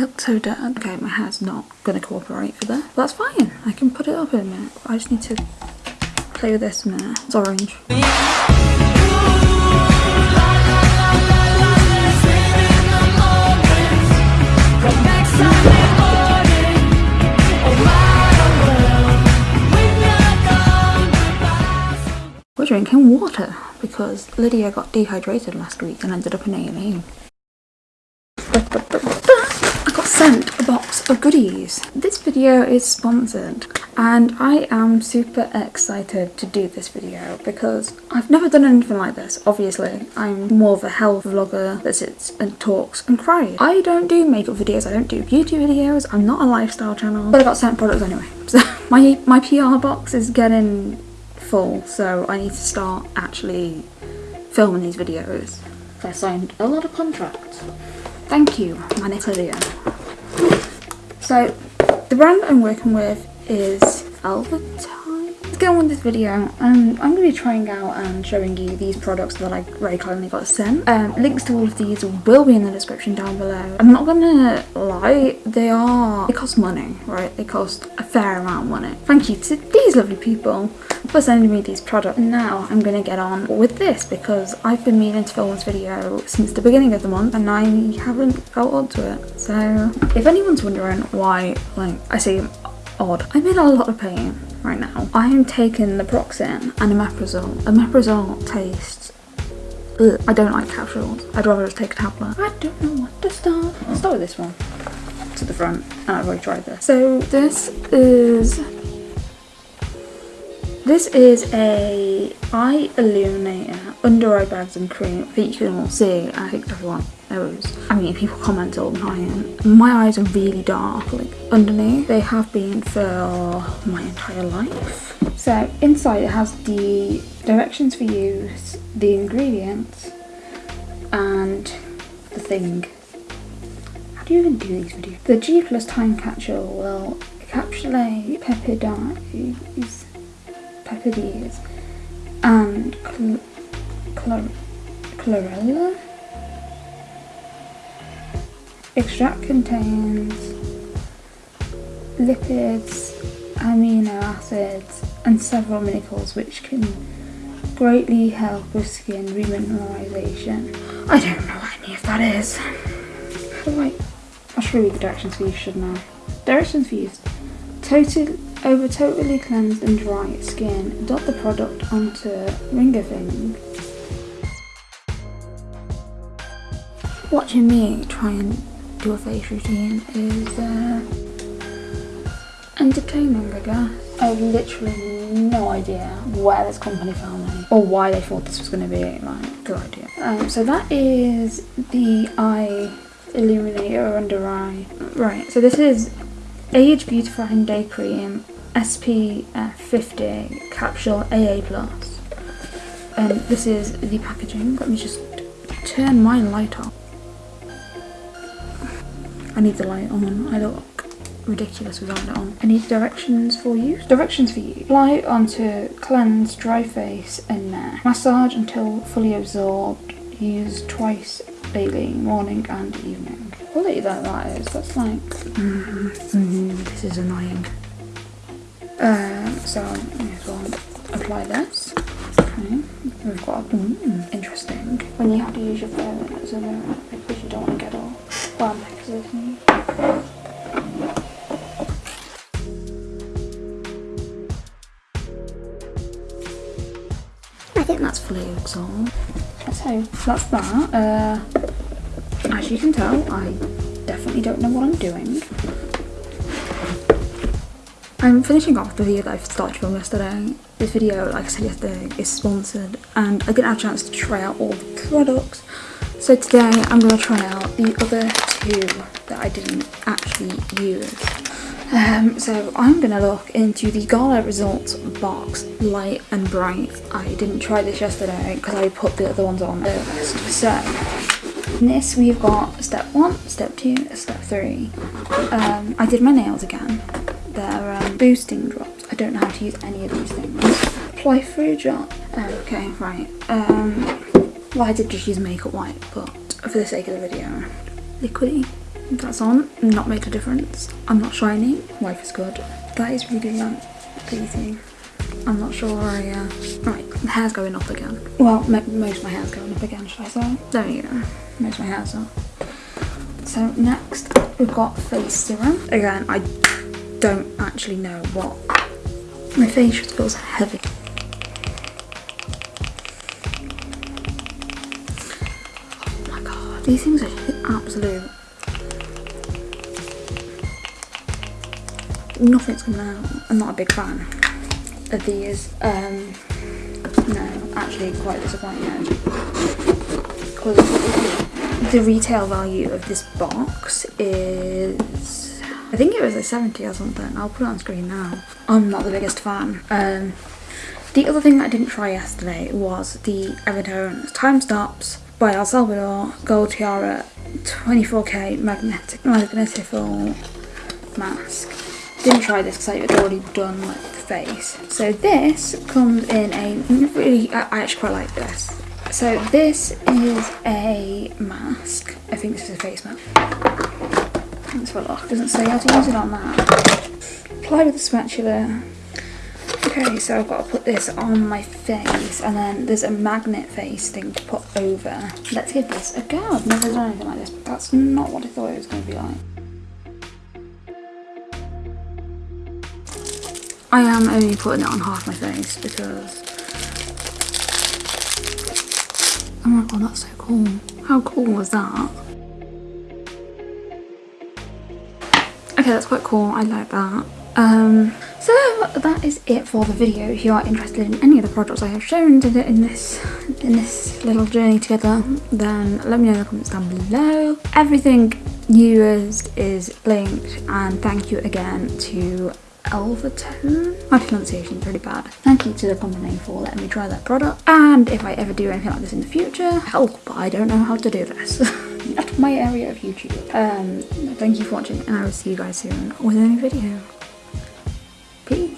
so. Okay, my hair's not going to cooperate for that. That's fine. I can put it up in a minute. I just need to play with this a minute. It's orange. We're drinking water because Lydia got dehydrated last week and ended up in A&E. Sent a box of goodies. This video is sponsored and I am super excited to do this video because I've never done anything like this. Obviously, I'm more of a health vlogger that sits and talks and cries. I don't do makeup videos, I don't do beauty videos, I'm not a lifestyle channel, but I got sent products anyway. So my, my PR box is getting full, so I need to start actually filming these videos. I signed a lot of contracts. Thank you, Lydia. So, the brand I'm working with is Velvetine. Let's on this video. Um, I'm going to be trying out and showing you these products that I very kindly got sent. Um, links to all of these will be in the description down below. I'm not going to lie, they are, they cost money, right? They cost a fair amount of money. Thank you to these lovely people for sending me these products. Now I'm going to get on with this because I've been meaning to film this video since the beginning of the month and I haven't felt up to it. So if anyone's wondering why like I seem odd, I'm in a lot of pain right now. I am taking naproxen and omeprazole. Omeprazole tastes Ugh, I don't like capsules. I'd rather just take a tablet. I don't know what to start. I'll start with this one to the front and I've already tried this. So this is this is a eye illuminator under eye bags and cream that you can all see. I think everyone knows. I mean, people comment all the time. My eyes are really dark, like underneath. They have been for my entire life. So inside it has the directions for use, the ingredients, and the thing. How do you even do these videos? The G plus time capsule will encapsulate peptides peptides and cl chlor chlorella. Extract contains lipids, amino acids and several minerals which can greatly help with skin remineralization. I don't know what any of that is. How do I... I should read the directions for use, shouldn't I? Directions for use. Total over totally cleansed and dry skin, dot the product onto ringer thing. Watching me try and do a face routine is uh, entertaining, I guess. I have literally no idea where this company found me or why they thought this was going to be like a good idea. Um, so that is the eye illuminator under eye. Right, so this is Age Beautifying Day Cream SPF 50 Capsule AA+. And this is the packaging. Let me just turn my light on. I need the light on. I look ridiculous without it on. I need directions for use. Directions for you. Apply onto cleanse, dry face and neck. Massage until fully absorbed. Use twice daily, morning and evening quality that that is. That's like, mm, mm, this is annoying. Um, so may as well apply this. Okay, we've got mm, interesting. When you have to use your phone as a mirror because you don't want to get all well because of me. I think that's fully absorbed. So that's that. Uh, as you can tell, I definitely don't know what I'm doing. I'm finishing off the video that I started filming yesterday. This video, like I said yesterday, is sponsored and I didn't have a chance to try out all the products. So today I'm going to try out the other two that I didn't actually use. Um, so I'm going to look into the Gala Results box Light and Bright. I didn't try this yesterday because I put the other ones on first. So in this we've got step one, step two, step three. Um, I did my nails again. They're boosting drops. I don't know how to use any of these things. Apply through drop. Okay, right. Um, well, I did just use makeup white, but for the sake of the video, liquidy. That's on, not made a difference. I'm not shiny, life is good. That is really like pleasing. I'm not sure I, uh... Right, the hair's going up again. Well, most of my hair's going up again, should I say? There we go. Most of my hair's up. So next, we've got face serum. Again, I don't actually know what. My face just feels heavy. Oh my god, these things are absolute. Nothing's coming out. I'm not a big fan of these. Um, no, actually quite disappointed. Because the retail value of this box is I think it was like 70 or something. I'll put it on screen now. I'm not the biggest fan. Um, the other thing that I didn't try yesterday was the Evertone Time Stops by El Salvador Gold Tiara 24k magnetic magnetical mask. Didn't try this because I had already done like the face. So this comes in a really, I actually quite like this. So this is a mask. I think this is a face mask. Let's have a. Doesn't say how to use it on that. Apply with a spatula. Okay, so I've got to put this on my face and then there's a magnet face thing to put over. Let's give this a go. I've never done anything like this, but that's not what I thought it was going to be like. I am only putting it on half my face because Oh my god, that's so cool. How cool was that? Okay, that's quite cool. I like that. Um, so that is it for the video. If you are interested in any of the projects I have shown in this in this little journey together, then let me know in the comments down below. Everything used is linked and thank you again to Elvertone. My pronunciation is really bad. Thank you to the company for letting me try that product. And if I ever do anything like this in the future, help, I don't know how to do this. Not my area of YouTube. Um, thank you for watching and I will see you guys soon with a new video. Peace.